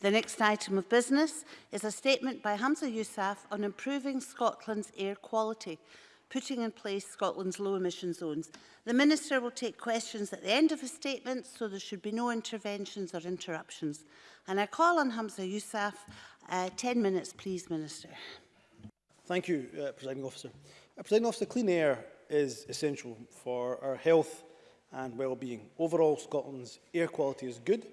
The next item of business is a statement by Hamza Yousaf on improving Scotland's air quality, putting in place Scotland's low emission zones. The Minister will take questions at the end of his statement, so there should be no interventions or interruptions. And I call on Hamza Yousaf. Uh, 10 minutes, please, Minister. Thank you, uh, Presiding Officer. Uh, Presiding Officer, clean air is essential for our health and well-being. Overall, Scotland's air quality is good,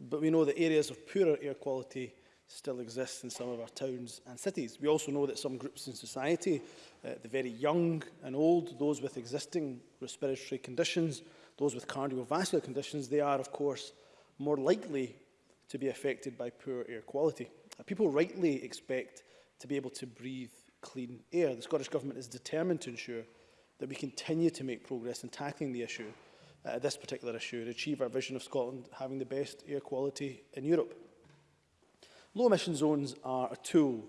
but we know that areas of poorer air quality still exist in some of our towns and cities. We also know that some groups in society, uh, the very young and old, those with existing respiratory conditions, those with cardiovascular conditions, they are, of course, more likely to be affected by poor air quality. Uh, people rightly expect to be able to breathe clean air. The Scottish Government is determined to ensure that we continue to make progress in tackling the issue uh, this particular issue and achieve our vision of Scotland having the best air quality in Europe. Low emission zones are a tool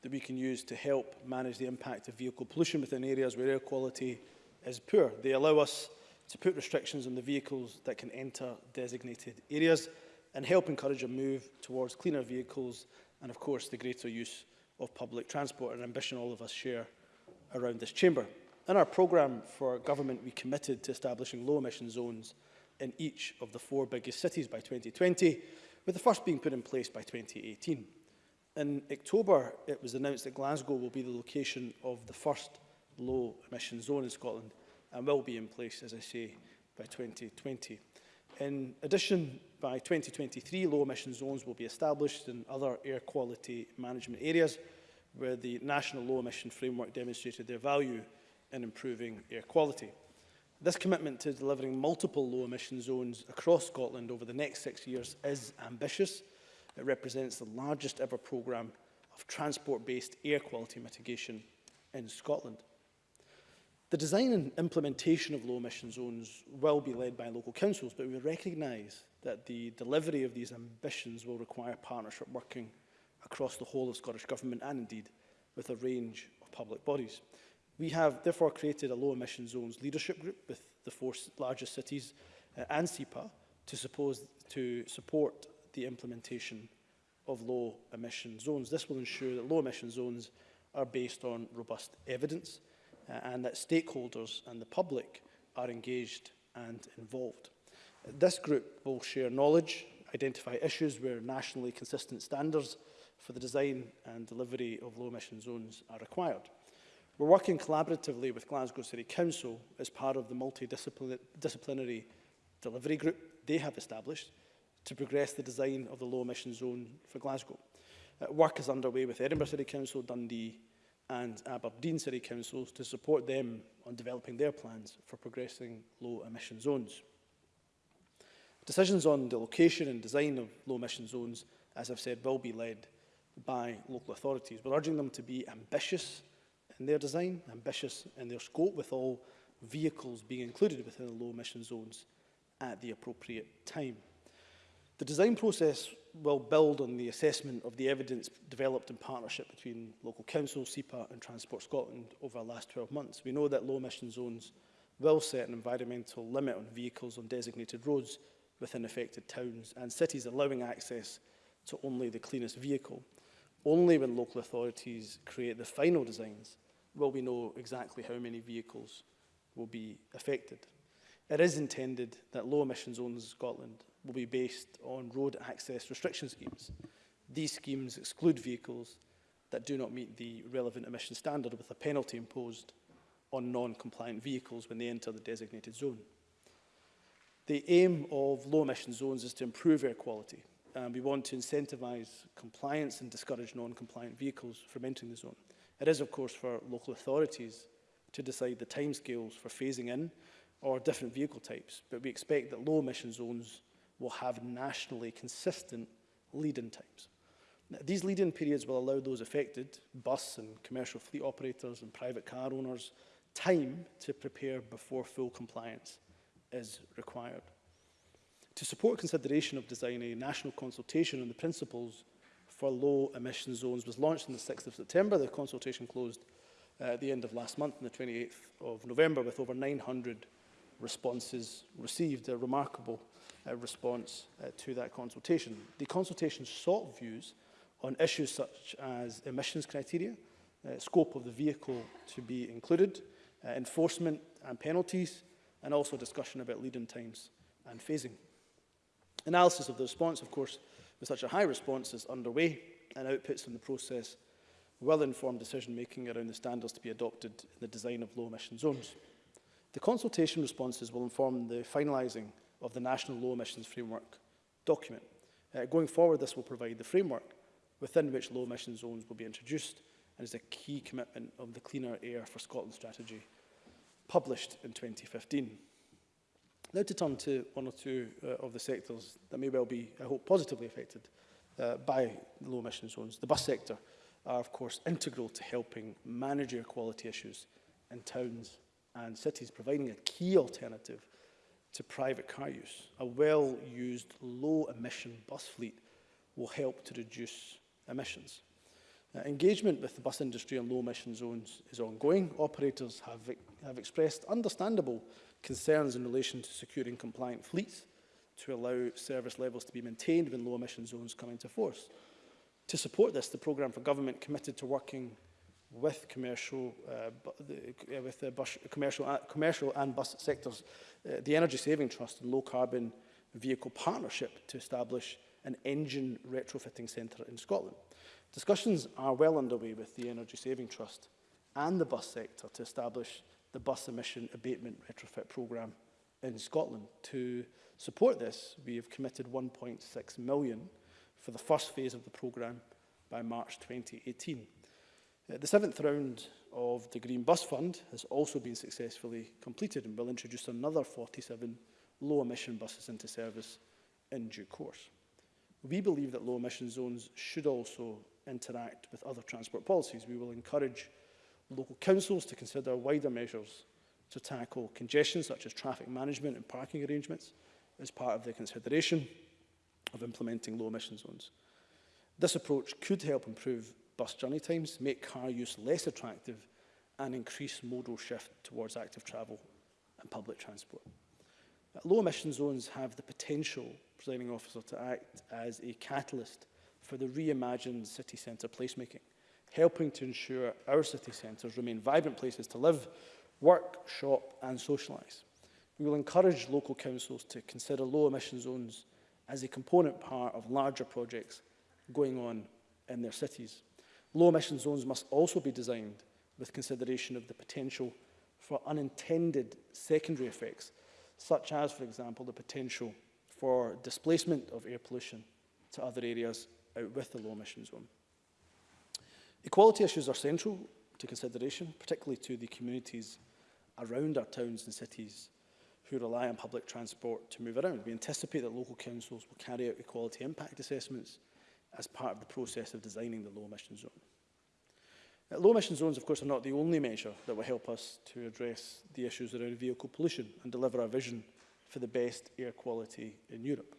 that we can use to help manage the impact of vehicle pollution within areas where air quality is poor. They allow us to put restrictions on the vehicles that can enter designated areas and help encourage a move towards cleaner vehicles and of course the greater use of public transport, an ambition all of us share around this chamber. In our programme for government, we committed to establishing low emission zones in each of the four biggest cities by 2020, with the first being put in place by 2018. In October, it was announced that Glasgow will be the location of the first low emission zone in Scotland and will be in place, as I say, by 2020. In addition, by 2023, low emission zones will be established in other air quality management areas where the National Low Emission Framework demonstrated their value in improving air quality. This commitment to delivering multiple low-emission zones across Scotland over the next six years is ambitious. It represents the largest ever programme of transport-based air quality mitigation in Scotland. The design and implementation of low-emission zones will be led by local councils, but we recognise that the delivery of these ambitions will require partnership working across the whole of Scottish Government and indeed with a range of public bodies. We have therefore created a low emission zones leadership group with the four largest cities uh, and SEPA to, suppose, to support the implementation of low emission zones. This will ensure that low emission zones are based on robust evidence uh, and that stakeholders and the public are engaged and involved. This group will share knowledge, identify issues where nationally consistent standards for the design and delivery of low emission zones are required. We're working collaboratively with Glasgow City Council as part of the multidisciplinary delivery group they have established to progress the design of the low emission zone for Glasgow. Uh, work is underway with Edinburgh City Council, Dundee and Aberdeen City Councils to support them on developing their plans for progressing low emission zones. Decisions on the location and design of low emission zones, as I've said, will be led by local authorities. We're urging them to be ambitious in their design, ambitious in their scope with all vehicles being included within the low emission zones at the appropriate time. The design process will build on the assessment of the evidence developed in partnership between local council, SEPA and Transport Scotland over the last 12 months. We know that low emission zones will set an environmental limit on vehicles on designated roads within affected towns and cities, allowing access to only the cleanest vehicle. Only when local authorities create the final designs will we know exactly how many vehicles will be affected. It is intended that low emission zones in Scotland will be based on road access restriction schemes. These schemes exclude vehicles that do not meet the relevant emission standard with a penalty imposed on non-compliant vehicles when they enter the designated zone. The aim of low emission zones is to improve air quality and we want to incentivize compliance and discourage non-compliant vehicles from entering the zone. It is, of course, for local authorities to decide the timescales for phasing in or different vehicle types, but we expect that low emission zones will have nationally consistent lead-in times. Now, these lead-in periods will allow those affected, bus and commercial fleet operators and private car owners, time to prepare before full compliance is required. To support consideration of designing a national consultation on the principles for low emission zones was launched on the 6th of September. The consultation closed uh, at the end of last month on the 28th of November with over 900 responses received, a remarkable uh, response uh, to that consultation. The consultation sought views on issues such as emissions criteria, uh, scope of the vehicle to be included, uh, enforcement and penalties, and also discussion about lead-in times and phasing. Analysis of the response, of course, with such a high response is underway and outputs from the process will inform decision-making around the standards to be adopted in the design of low-emission zones. The consultation responses will inform the finalising of the National Low Emissions Framework document. Uh, going forward, this will provide the framework within which low emission zones will be introduced and is a key commitment of the Cleaner Air for Scotland strategy published in 2015. Now to turn to one or two uh, of the sectors that may well be, I hope, positively affected uh, by the low emission zones. The bus sector are, of course, integral to helping manage air quality issues in towns and cities, providing a key alternative to private car use. A well-used, low-emission bus fleet will help to reduce emissions. Uh, engagement with the bus industry on low emission zones is ongoing. Operators have have expressed understandable concerns in relation to securing compliant fleets to allow service levels to be maintained when low emission zones come into force. To support this, the programme for government committed to working with commercial, uh, the, uh, with the bus, commercial, uh, commercial and bus sectors, uh, the Energy Saving Trust and Low Carbon Vehicle Partnership to establish an engine retrofitting centre in Scotland. Discussions are well underway with the Energy Saving Trust and the bus sector to establish the bus emission abatement retrofit programme in Scotland. To support this, we have committed 1.6 million for the first phase of the programme by March 2018. Uh, the seventh round of the Green Bus Fund has also been successfully completed and will introduce another 47 low-emission buses into service in due course. We believe that low-emission zones should also interact with other transport policies. We will encourage local councils to consider wider measures to tackle congestion, such as traffic management and parking arrangements, as part of the consideration of implementing low emission zones. This approach could help improve bus journey times, make car use less attractive and increase modal shift towards active travel and public transport. Uh, low emission zones have the potential, presiding officer, to act as a catalyst for the reimagined city centre placemaking helping to ensure our city centres remain vibrant places to live, work, shop and socialise. We will encourage local councils to consider low emission zones as a component part of larger projects going on in their cities. Low emission zones must also be designed with consideration of the potential for unintended secondary effects, such as, for example, the potential for displacement of air pollution to other areas out with the low emission zone. Equality issues are central to consideration, particularly to the communities around our towns and cities who rely on public transport to move around. We anticipate that local councils will carry out equality impact assessments as part of the process of designing the low emission zone. low emission zones, of course, are not the only measure that will help us to address the issues around vehicle pollution and deliver our vision for the best air quality in Europe.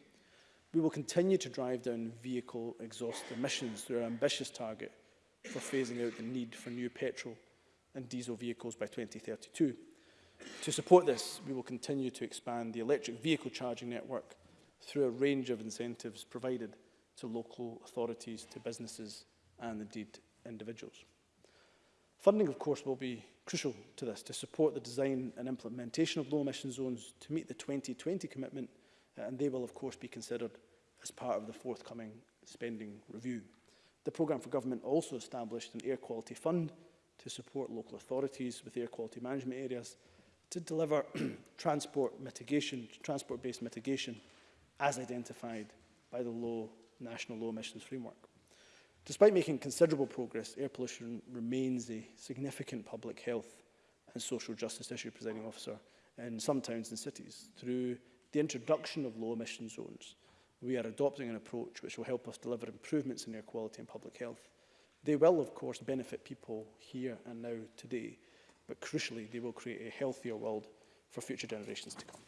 We will continue to drive down vehicle exhaust emissions through our ambitious target for phasing out the need for new petrol and diesel vehicles by 2032. To support this, we will continue to expand the electric vehicle charging network through a range of incentives provided to local authorities, to businesses and indeed individuals. Funding, of course, will be crucial to this, to support the design and implementation of low-emission zones to meet the 2020 commitment, and they will, of course, be considered as part of the forthcoming spending review. The Programme for Government also established an air quality fund to support local authorities with air quality management areas to deliver transport mitigation, transport-based mitigation as identified by the low, National Low Emissions Framework. Despite making considerable progress, air pollution remains a significant public health and social justice issue, presiding officer, in some towns and cities through the introduction of low emission zones we are adopting an approach which will help us deliver improvements in air quality and public health. They will, of course, benefit people here and now today, but crucially, they will create a healthier world for future generations to come.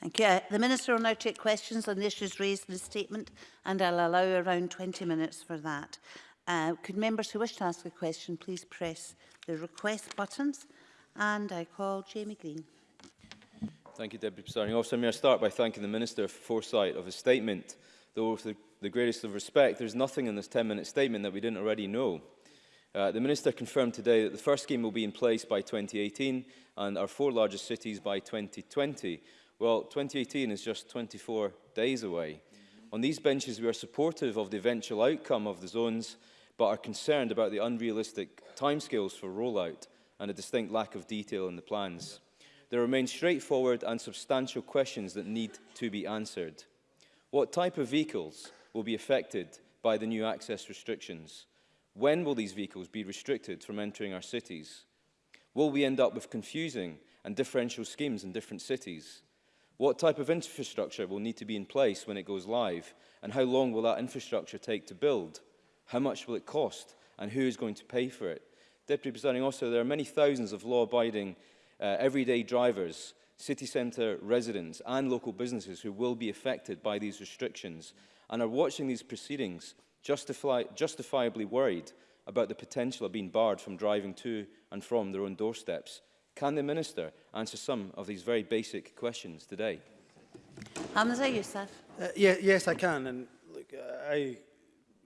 Thank you. The Minister will now take questions on the issues raised in the statement and I'll allow around 20 minutes for that. Uh, could members who wish to ask a question please press the request buttons And I call Jamie Green. Thank you, Deputy Presiding Officer. May I start by thanking the Minister for foresight of his statement. Though with the, the greatest of respect, there's nothing in this 10-minute statement that we didn't already know. Uh, the Minister confirmed today that the first scheme will be in place by 2018 and our four largest cities by 2020. Well, 2018 is just 24 days away. On these benches, we are supportive of the eventual outcome of the zones, but are concerned about the unrealistic timescales for rollout and a distinct lack of detail in the plans. There remain straightforward and substantial questions that need to be answered. What type of vehicles will be affected by the new access restrictions? When will these vehicles be restricted from entering our cities? Will we end up with confusing and differential schemes in different cities? What type of infrastructure will need to be in place when it goes live? And how long will that infrastructure take to build? How much will it cost? And who is going to pay for it? Deputy Presiding Officer, there are many thousands of law-abiding uh, everyday drivers, city centre residents and local businesses who will be affected by these restrictions and are watching these proceedings justify, justifiably worried about the potential of being barred from driving to and from their own doorsteps. Can the Minister answer some of these very basic questions today? Hamza Youssef. Uh, yeah, yes, I can. And look, uh, I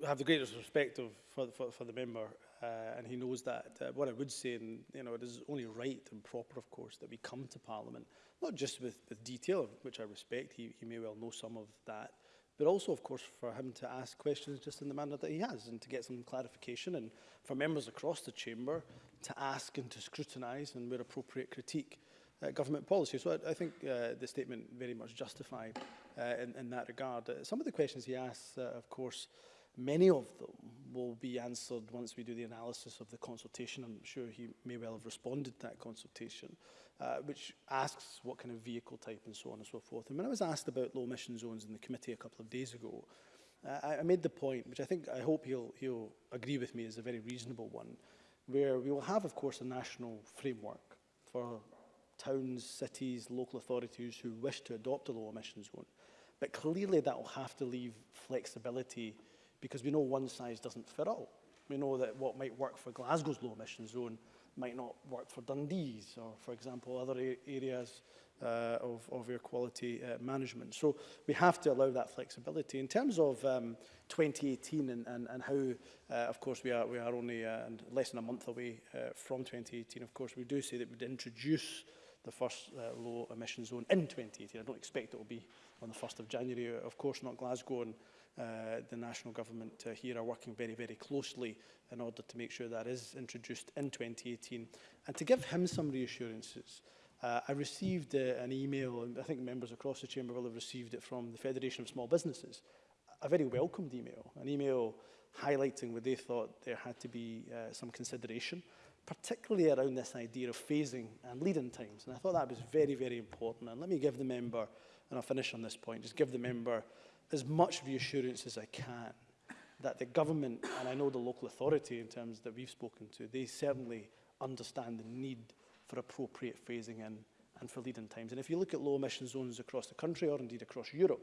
have the greatest respect of, for, for, for the member uh, and he knows that. Uh, what I would say, and you know, it is only right and proper, of course, that we come to Parliament, not just with, with detail, which I respect, he, he may well know some of that, but also, of course, for him to ask questions just in the manner that he has and to get some clarification and for members across the chamber to ask and to scrutinise and, where appropriate, critique uh, government policy. So I, I think uh, the statement very much justified uh, in, in that regard. Uh, some of the questions he asks, uh, of course, uh, Many of them will be answered once we do the analysis of the consultation. I'm sure he may well have responded to that consultation, uh, which asks what kind of vehicle type and so on and so forth. And when I was asked about low emission zones in the committee a couple of days ago, uh, I, I made the point, which I think I hope he'll, he'll agree with me is a very reasonable one, where we will have, of course, a national framework for towns, cities, local authorities who wish to adopt a low emission zone. But clearly that will have to leave flexibility because we know one size doesn't fit all. We know that what might work for Glasgow's low emission zone might not work for Dundee's or, for example, other areas uh, of, of air quality uh, management. So we have to allow that flexibility. In terms of um, 2018 and, and, and how, uh, of course, we are, we are only uh, less than a month away uh, from 2018, of course, we do say that we'd introduce the first uh, low emission zone in 2018. I don't expect it will be on the 1st of January, of course, not Glasgow and uh, the national government uh, here are working very, very closely in order to make sure that is introduced in 2018. And to give him some reassurances, uh, I received uh, an email, and I think members across the chamber will have received it from the Federation of Small Businesses, a very welcomed email, an email highlighting where they thought there had to be uh, some consideration, particularly around this idea of phasing and lead-in times. And I thought that was very, very important. And let me give the member, and I'll finish on this point, just give the member as much reassurance as I can that the government, and I know the local authority in terms that we've spoken to, they certainly understand the need for appropriate phasing in and for lead-in times. And if you look at low emission zones across the country or indeed across Europe,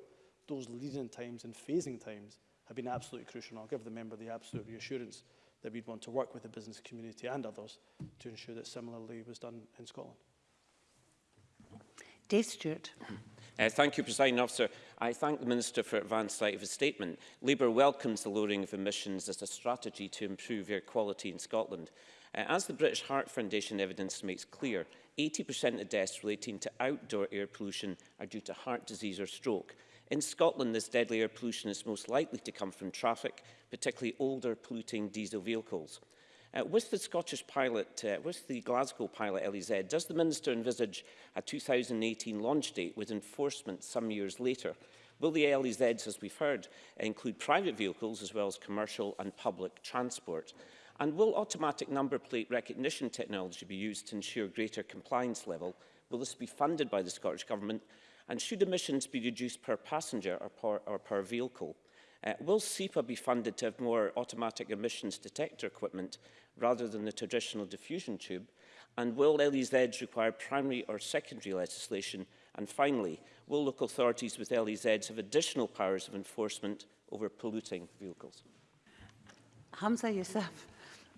those lead-in times and phasing times have been absolutely crucial. And I'll give the member the absolute reassurance that we'd want to work with the business community and others to ensure that similarly was done in Scotland. Dave Stewart. Uh, thank you, President Officer. I thank the Minister for advance sight of his statement. Labour welcomes the lowering of emissions as a strategy to improve air quality in Scotland. Uh, as the British Heart Foundation evidence makes clear, 80% of deaths relating to outdoor air pollution are due to heart disease or stroke. In Scotland, this deadly air pollution is most likely to come from traffic, particularly older polluting diesel vehicles. Uh, with the Scottish pilot, uh, with the Glasgow pilot LEZ, does the Minister envisage a 2018 launch date with enforcement some years later? Will the LEZs, as we've heard, include private vehicles as well as commercial and public transport? And will automatic number plate recognition technology be used to ensure greater compliance level? Will this be funded by the Scottish Government? And should emissions be reduced per passenger or per, or per vehicle? Uh, will SEPA be funded to have more automatic emissions detector equipment rather than the traditional diffusion tube? And will LEZs require primary or secondary legislation? And finally, will local authorities with LEZs have additional powers of enforcement over polluting vehicles? Hamza Youssef.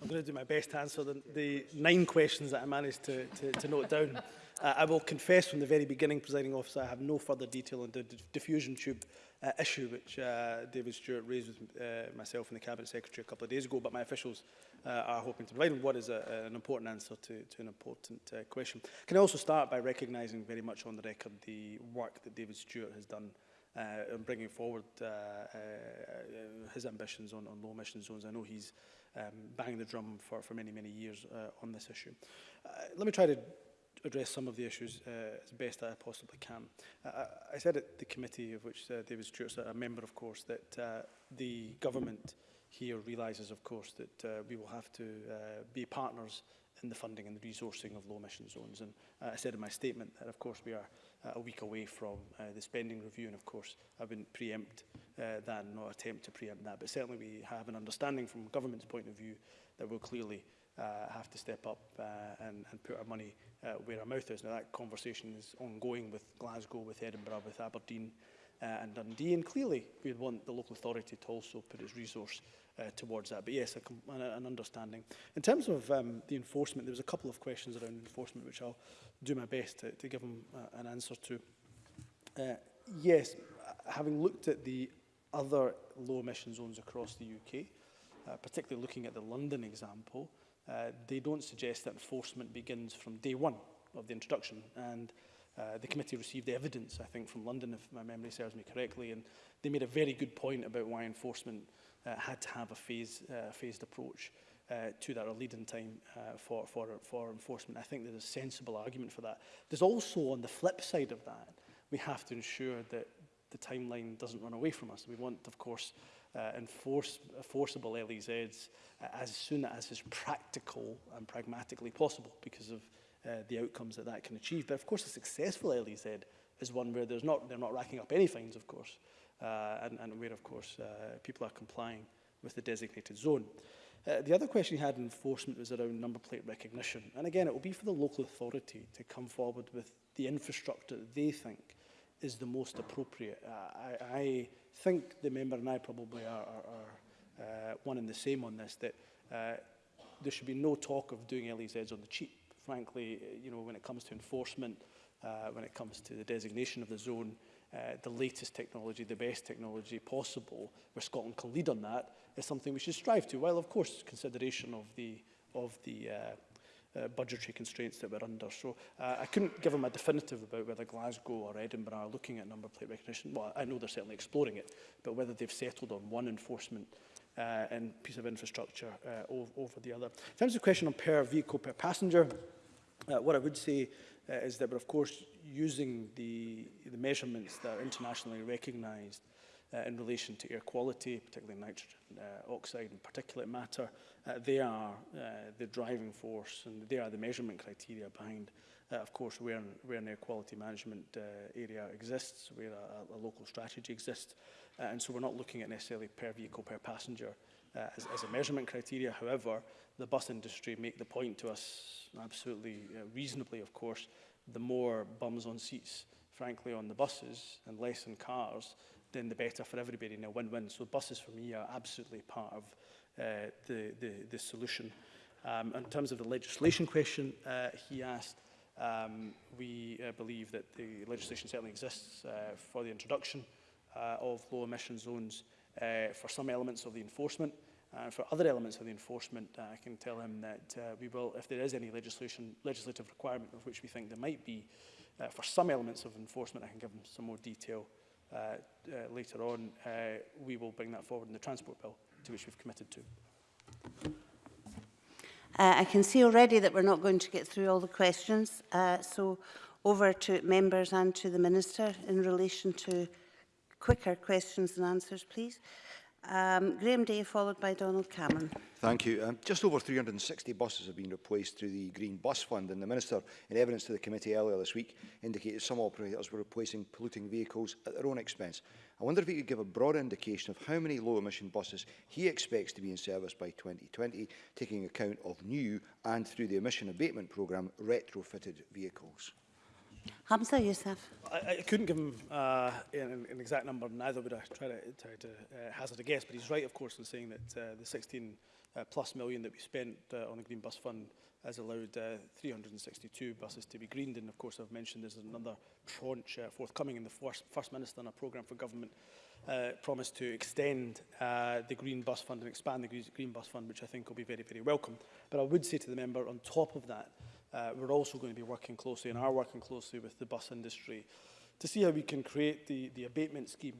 I'm going to do my best to answer the, the nine questions that I managed to, to, to note down. Uh, I will confess from the very beginning, presiding officer, I have no further detail on the diffusion tube uh, issue which uh, David Stewart raised with uh, myself and the Cabinet Secretary a couple of days ago, but my officials uh, are hoping to provide what is a, an important answer to, to an important uh, question. Can I also start by recognising very much on the record the work that David Stewart has done uh, in bringing forward uh, uh, his ambitions on, on low emission zones. I know he's um, banging the drum for, for many, many years uh, on this issue. Uh, let me try to address some of the issues uh, as best I possibly can. Uh, I said at the committee, of which uh, David Stewart's a member, of course, that uh, the government here realises, of course, that uh, we will have to uh, be partners in the funding and the resourcing of low emission zones. And uh, I said in my statement that, of course, we are uh, a week away from uh, the spending review. And of course, I wouldn't preempt uh, that, not attempt to preempt that. But certainly we have an understanding from government's point of view that will clearly uh, have to step up uh, and, and put our money uh, where our mouth is. Now that conversation is ongoing with Glasgow, with Edinburgh, with Aberdeen uh, and Dundee and clearly we'd want the local authority to also put its resource uh, towards that. But yes, a, an understanding. In terms of um, the enforcement, there was a couple of questions around enforcement which I'll do my best to, to give them uh, an answer to. Uh, yes, having looked at the other low emission zones across the UK, uh, particularly looking at the London example, uh, uh, they don't suggest that enforcement begins from day one of the introduction. And uh, the committee received the evidence, I think, from London, if my memory serves me correctly, and they made a very good point about why enforcement uh, had to have a phase, uh, phased approach uh, to that or lead-in time uh, for, for, for enforcement. I think there's a sensible argument for that. There's also, on the flip side of that, we have to ensure that the timeline doesn't run away from us. We want, of course, uh, uh, enforce, uh, forcible LEZs uh, as soon as is practical and pragmatically possible because of uh, the outcomes that that can achieve. But of course, a successful LEZ is one where there's not, they're not racking up any fines, of course, uh, and, and where, of course, uh, people are complying with the designated zone. Uh, the other question he had in enforcement was around number plate recognition. And again, it will be for the local authority to come forward with the infrastructure that they think is the most appropriate. Uh, I, I think the member and I probably are, are, are uh, one and the same on this, that uh, there should be no talk of doing LEZs on the cheap. Frankly, uh, you know, when it comes to enforcement, uh, when it comes to the designation of the zone, uh, the latest technology, the best technology possible, where Scotland can lead on that, is something we should strive to, while of course consideration of the, of the uh, uh, budgetary constraints that we're under. So uh, I couldn't give them a definitive about whether Glasgow or Edinburgh are looking at number plate recognition. Well, I know they're certainly exploring it, but whether they've settled on one enforcement uh, and piece of infrastructure uh, over, over the other. In terms of the question on per vehicle per passenger, uh, what I would say uh, is that we're of course using the, the measurements that are internationally recognised uh, uh, in relation to air quality, particularly nitrogen uh, oxide and particulate matter. Uh, they are uh, the driving force and they are the measurement criteria behind, uh, of course, where, where an air quality management uh, area exists, where a, a local strategy exists. Uh, and so we're not looking at necessarily per vehicle, per passenger uh, as, as a measurement criteria. However, the bus industry make the point to us absolutely uh, reasonably, of course, the more bums on seats, frankly, on the buses and less in cars, then the better for everybody and a win-win. So buses for me are absolutely part of uh, the, the, the solution. Um, in terms of the legislation question uh, he asked, um, we uh, believe that the legislation certainly exists uh, for the introduction uh, of low emission zones uh, for some elements of the enforcement. Uh, for other elements of the enforcement, uh, I can tell him that uh, we will, if there is any legislation, legislative requirement of which we think there might be, uh, for some elements of enforcement, I can give him some more detail uh, uh, later on, uh, we will bring that forward in the Transport Bill, to which we've committed to. Uh, I can see already that we're not going to get through all the questions, uh, so over to members and to the Minister in relation to quicker questions and answers, please. Um, Graham Day followed by Donald Cameron. Thank you. Um, just over 360 buses have been replaced through the Green Bus Fund and the Minister in evidence to the committee earlier this week indicated some operators were replacing polluting vehicles at their own expense. I wonder if he could give a broad indication of how many low emission buses he expects to be in service by 2020, taking account of new and through the emission abatement programme retrofitted vehicles. Hamza Youssef. I, I couldn't give him uh, an, an exact number, neither would I try to, try to uh, hazard a guess, but he's right, of course, in saying that uh, the 16 uh, plus million that we spent uh, on the Green Bus Fund has allowed uh, 362 buses to be greened. And of course, I've mentioned there's another tranche uh, forthcoming in the first, first Minister and a programme for government uh, promised to extend uh, the Green Bus Fund and expand the Green Bus Fund, which I think will be very, very welcome. But I would say to the member, on top of that, Uh, we're also going to be working closely and are working closely with the bus industry to see how we can create the, the abatement scheme,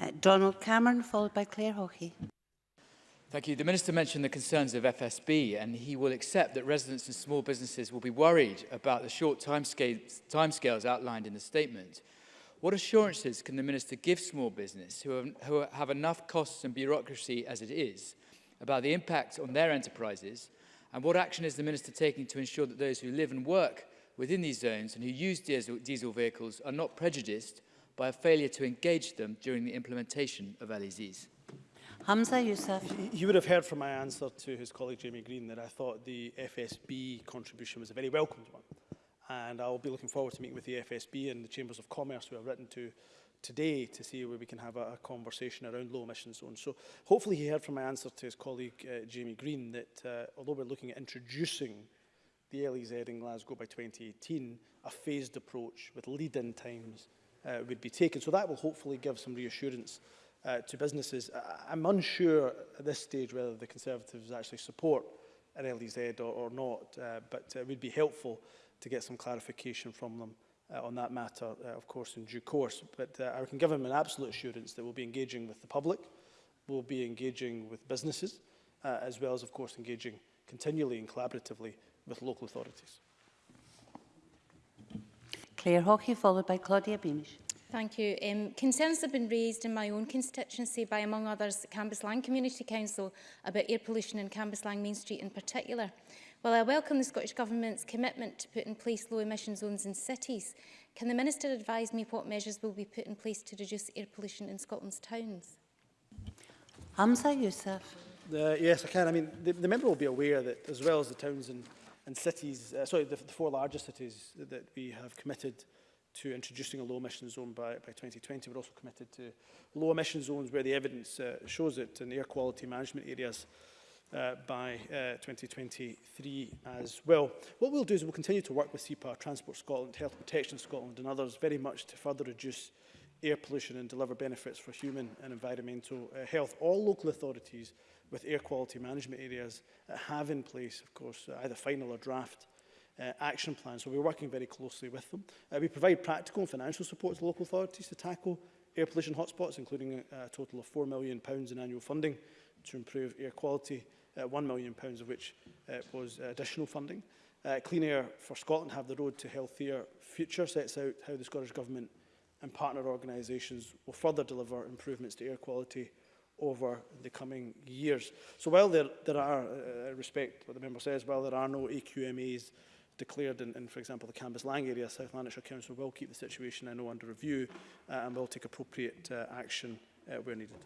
Uh, Donald Cameron, followed by Claire Hawkey. Thank you. The Minister mentioned the concerns of FSB and he will accept that residents and small businesses will be worried about the short timescales, timescales outlined in the statement. What assurances can the Minister give small business who have, who have enough costs and bureaucracy as it is about the impact on their enterprises and what action is the Minister taking to ensure that those who live and work within these zones and who use diesel, diesel vehicles are not prejudiced by a failure to engage them during the implementation of LEZs? Hamza Youssef. You would have heard from my answer to his colleague Jamie Green that I thought the FSB contribution was a very welcomed one. And I'll be looking forward to meeting with the FSB and the Chambers of Commerce who have written to today to see where we can have a, a conversation around low emission zones. So hopefully he heard from my answer to his colleague uh, Jamie Green that uh, although we're looking at introducing the LEZ in Glasgow by 2018, a phased approach with lead-in times uh, would be taken. So that will hopefully give some reassurance uh, to businesses. I I'm unsure at this stage whether the Conservatives actually support an LEZ or, or not, uh, but uh, it would be helpful to get some clarification from them uh, on that matter, uh, of course, in due course. But uh, I can give him an absolute assurance that we'll be engaging with the public, we'll be engaging with businesses, uh, as well as, of course, engaging continually and collaboratively with local authorities. Claire Hockey, followed by Claudia Beamish. Thank you. Um, concerns have been raised in my own constituency by, among others, the Cambuslang Community Council about air pollution in Cambuslang Main Street in particular. While I welcome the Scottish Government's commitment to put in place low emission zones in cities, can the Minister advise me what measures will be put in place to reduce air pollution in Scotland's towns? Hamza Youssef. Uh, yes, I can. I mean, the, the member will be aware that as well as the towns and, and cities, uh, sorry, the, the four largest cities that, that we have committed to introducing a low emission zone by, by 2020. We're also committed to low emission zones where the evidence uh, shows it in air quality management areas uh, by uh, 2023 as well. What we'll do is we'll continue to work with CEPA, Transport Scotland, Health Protection Scotland and others very much to further reduce air pollution and deliver benefits for human and environmental uh, health. All local authorities with air quality management areas uh, have in place, of course, uh, either final or draft uh, action plans. So we're working very closely with them. Uh, we provide practical and financial support to local authorities to tackle air pollution hotspots, including a, uh, a total of £4 million in annual funding to improve air quality uh, £1 million pounds of which uh, was additional funding. Uh, Clean Air for Scotland Have the Road to Healthier Future sets out how the Scottish Government and partner organisations will further deliver improvements to air quality over the coming years. So while there, there are, uh, respect what the member says, while there are no AQMAs declared in, in for example, the Cambus Lang area, South Lanarkshire Council will keep the situation, I uh, know, under review uh, and will take appropriate uh, action uh, where needed.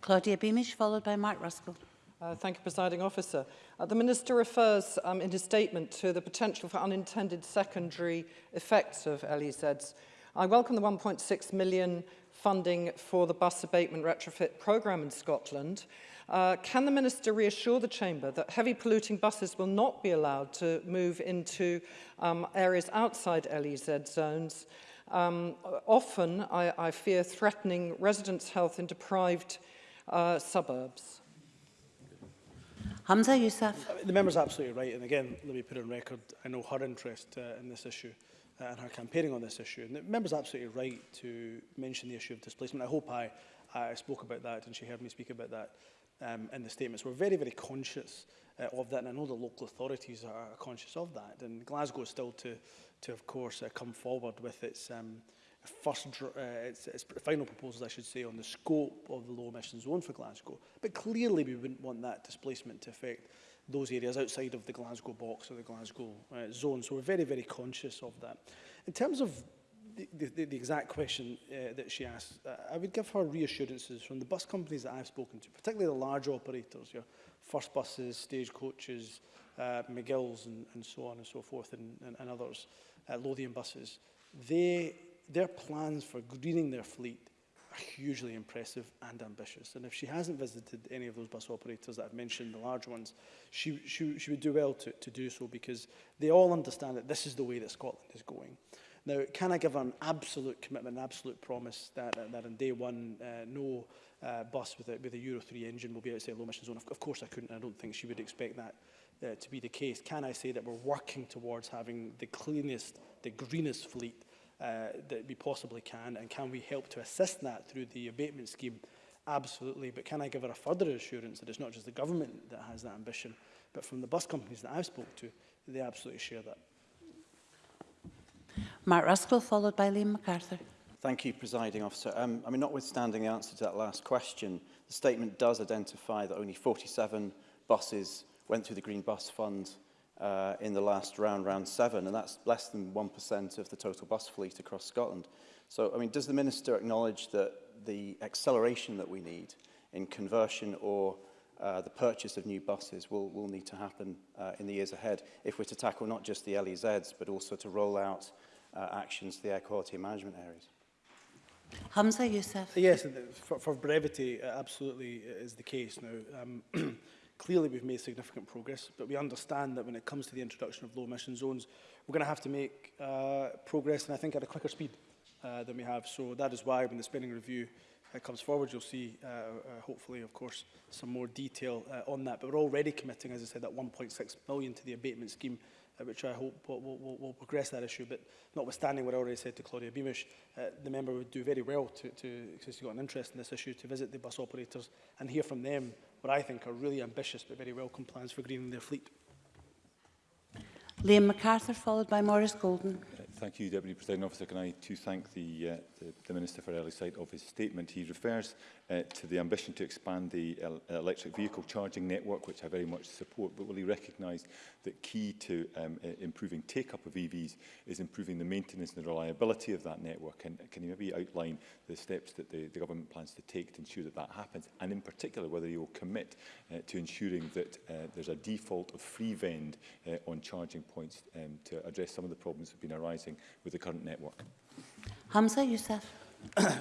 Claudia Beamish, followed by Mark Ruskell. Uh, thank you, Presiding Officer. Uh, the Minister refers um, in his statement to the potential for unintended secondary effects of LEZs. I welcome the 1.6 million funding for the bus abatement retrofit programme in Scotland. Uh, can the Minister reassure the Chamber that heavy polluting buses will not be allowed to move into um, areas outside LEZ zones, um, often, I, I fear, threatening residents' health in deprived areas uh, suburbs. Hamza Youssef. The member's absolutely right. And again, let me put it on record, I know her interest uh, in this issue uh, and her campaigning on this issue. And the member's absolutely right to mention the issue of displacement. I hope I, I spoke about that and she heard me speak about that um, in the statements. We're very, very conscious uh, of that. And I know the local authorities are conscious of that. And Glasgow is still to, to of course, uh, come forward with its um, first, uh, its, its final proposals, I should say, on the scope of the low emission zone for Glasgow. But clearly we wouldn't want that displacement to affect those areas outside of the Glasgow box or the Glasgow uh, zone. So we're very, very conscious of that. In terms of the, the, the exact question uh, that she asked, uh, I would give her reassurances from the bus companies that I've spoken to, particularly the large operators, your first buses, stagecoaches, uh, McGill's and, and so on and so forth, and, and, and others, uh, Lothian buses. They their plans for greening their fleet are hugely impressive and ambitious. And if she hasn't visited any of those bus operators that I've mentioned, the large ones, she, she, she would do well to, to do so because they all understand that this is the way that Scotland is going. Now, can I give an absolute commitment, an absolute promise that, that, that on day one, uh, no uh, bus with a, with a Euro 3 engine will be outside low emission zone? Of, of course I couldn't, I don't think she would expect that uh, to be the case. Can I say that we're working towards having the cleanest, the greenest fleet uh, that we possibly can, and can we help to assist that through the abatement scheme? Absolutely, but can I give her a further assurance that it's not just the government that has that ambition, but from the bus companies that I've spoke to, they absolutely share that. Mark Ruskell, followed by Liam MacArthur. Thank you, presiding officer. Um, I mean, notwithstanding the answer to that last question, the statement does identify that only 47 buses went through the Green Bus Fund uh, in the last round, round seven, and that's less than 1% of the total bus fleet across Scotland. So, I mean, does the Minister acknowledge that the acceleration that we need in conversion or uh, the purchase of new buses will, will need to happen uh, in the years ahead if we're to tackle not just the LEZs, but also to roll out uh, actions to the air quality management areas? Hamza Youssef. Yes, for, for brevity, uh, absolutely is the case. Now, um, Clearly, we've made significant progress, but we understand that when it comes to the introduction of low-emission zones, we're going to have to make uh, progress, and I think at a quicker speed uh, than we have. So that is why when the spending review uh, comes forward, you'll see, uh, uh, hopefully, of course, some more detail uh, on that. But we're already committing, as I said, that 1.6 million to the abatement scheme uh, which I hope will, will, will progress that issue. But notwithstanding what I already said to Claudia Beamish, uh, the member would do very well to, to, because he's got an interest in this issue, to visit the bus operators and hear from them what I think are really ambitious but very welcome plans for greening their fleet. Liam MacArthur, followed by Maurice Golden. Uh, thank you, Deputy President Officer. Can I too thank the uh, the, the Minister for Early Sight of his statement. He refers uh, to the ambition to expand the el uh, electric vehicle charging network, which I very much support, but will he recognise that key to um, uh, improving take-up of EVs is improving the maintenance and the reliability of that network? And can you maybe outline the steps that the, the government plans to take to ensure that that happens? And in particular, whether you will commit uh, to ensuring that uh, there's a default of free vend uh, on charging points um, to address some of the problems that have been arising with the current network? Hamza Youssef.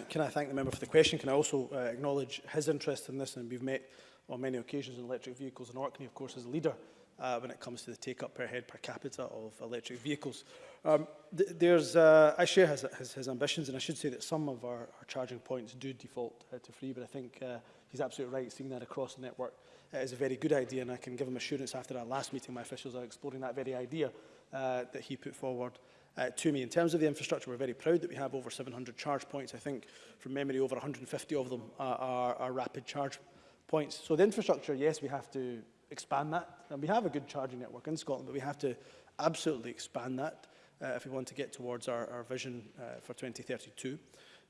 Can I thank the member for the question? Can I also uh, acknowledge his interest in this? And we've met on many occasions on electric vehicles, in Orkney, of course, as a leader uh, when it comes to the take-up per head per capita of electric vehicles. Um, th there's, uh, I share his, his, his ambitions, and I should say that some of our, our charging points do default uh, to free, but I think uh, he's absolutely right. Seeing that across the network uh, is a very good idea, and I can give him assurance after our last meeting, my officials are exploring that very idea uh, that he put forward uh, to me. In terms of the infrastructure, we're very proud that we have over 700 charge points. I think, from memory, over 150 of them uh, are, are rapid charge points. So the infrastructure, yes, we have to expand that. And we have a good charging network in Scotland, but we have to absolutely expand that uh, if we want to get towards our, our vision uh, for 2032.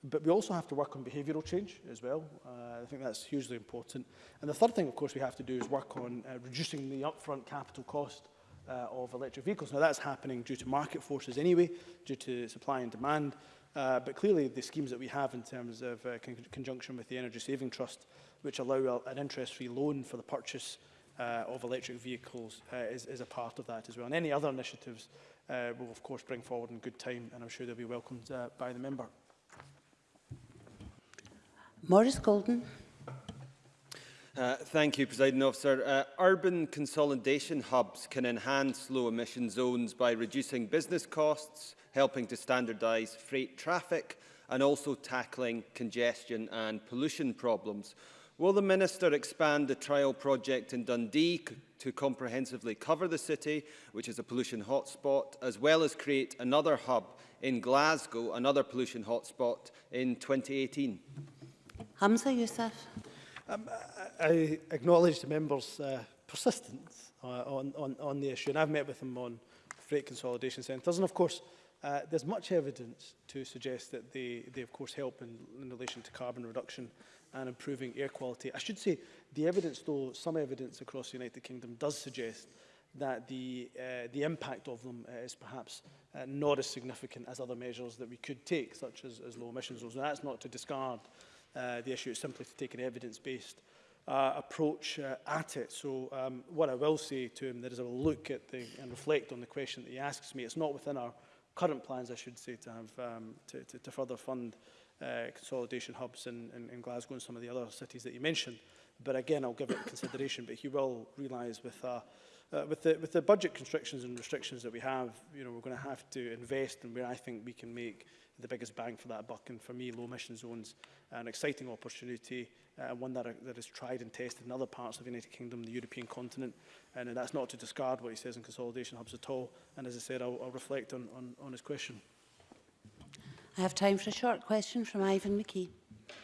But we also have to work on behavioural change as well. Uh, I think that's hugely important. And the third thing, of course, we have to do is work on uh, reducing the upfront capital cost uh, of electric vehicles. Now, that's happening due to market forces anyway, due to supply and demand. Uh, but clearly, the schemes that we have in terms of uh, con conjunction with the Energy Saving Trust, which allow a, an interest-free loan for the purchase uh, of electric vehicles, uh, is, is a part of that as well. And any other initiatives uh, will, of course, bring forward in good time, and I'm sure they'll be welcomed uh, by the member. Maurice Golden. Uh, thank you, President Officer. Uh, urban consolidation hubs can enhance low emission zones by reducing business costs, helping to standardize freight traffic and also tackling congestion and pollution problems. Will the Minister expand the trial project in Dundee to comprehensively cover the city, which is a pollution hotspot, as well as create another hub in Glasgow, another pollution hotspot, in 2018? Hamza Youssef. Um, I acknowledge the member's uh, persistence uh, on, on, on the issue, and I've met with them on freight consolidation centres, and of course, uh, there's much evidence to suggest that they, they of course, help in, in relation to carbon reduction and improving air quality. I should say the evidence, though, some evidence across the United Kingdom does suggest that the, uh, the impact of them uh, is perhaps uh, not as significant as other measures that we could take, such as, as low emissions zones. And that's not to discard uh, Uh, the issue. is simply to take an evidence-based uh, approach uh, at it. So um, what I will say to him there is a look at the, and reflect on the question that he asks me. It's not within our current plans, I should say, to have um, to, to, to further fund uh, consolidation hubs in, in, in Glasgow and some of the other cities that you mentioned. But again, I'll give it consideration. But he will realise with uh, uh, with the with the budget constrictions and restrictions that we have, you know, we're going to have to invest in where I think we can make the biggest bang for that buck. And for me, low emission zones are an exciting opportunity and uh, one that, are, that is tried and tested in other parts of the United Kingdom, the European continent. And, and that's not to discard what he says in consolidation hubs at all. And as I said, I'll, I'll reflect on, on, on his question. I have time for a short question from Ivan McKee.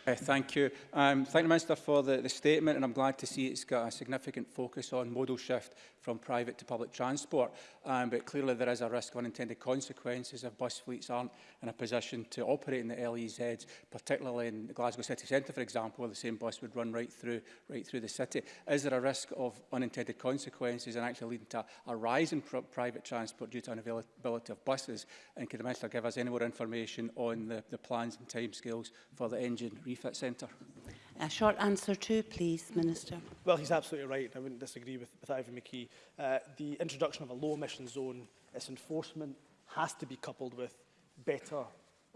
Uh, thank you. Um, thank the Minister for the, the statement and I'm glad to see it's got a significant focus on modal shift from private to public transport. Um, but clearly there is a risk of unintended consequences if bus fleets aren't in a position to operate in the LEZs, particularly in the Glasgow city centre, for example, where the same bus would run right through, right through the city. Is there a risk of unintended consequences and actually leading to a rise in pr private transport due to unavailability of buses? And could the Minister give us any more information on the, the plans and timescales for the engine Education Refit Centre? A short answer too, please, Minister. Well, he's absolutely right. I wouldn't disagree with, with Ivan McKee. Uh, the introduction of a low emission zone, its enforcement has to be coupled with better,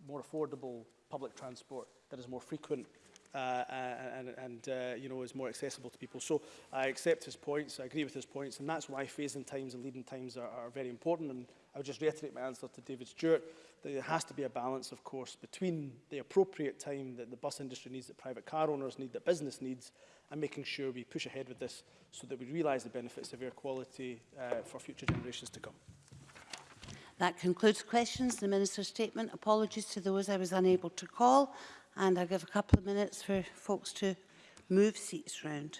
more affordable public transport that is more frequent uh, and, and uh, you know, is more accessible to people. So I accept his points, I agree with his points, and that's why phasing times and leading times are, are very important. And I would just reiterate my answer to David Stewart that there has to be a balance, of course, between the appropriate time that the bus industry needs, that private car owners need, that business needs, and making sure we push ahead with this so that we realise the benefits of air quality uh, for future generations to come. That concludes questions, the Minister's statement. Apologies to those I was unable to call, and I'll give a couple of minutes for folks to move seats round.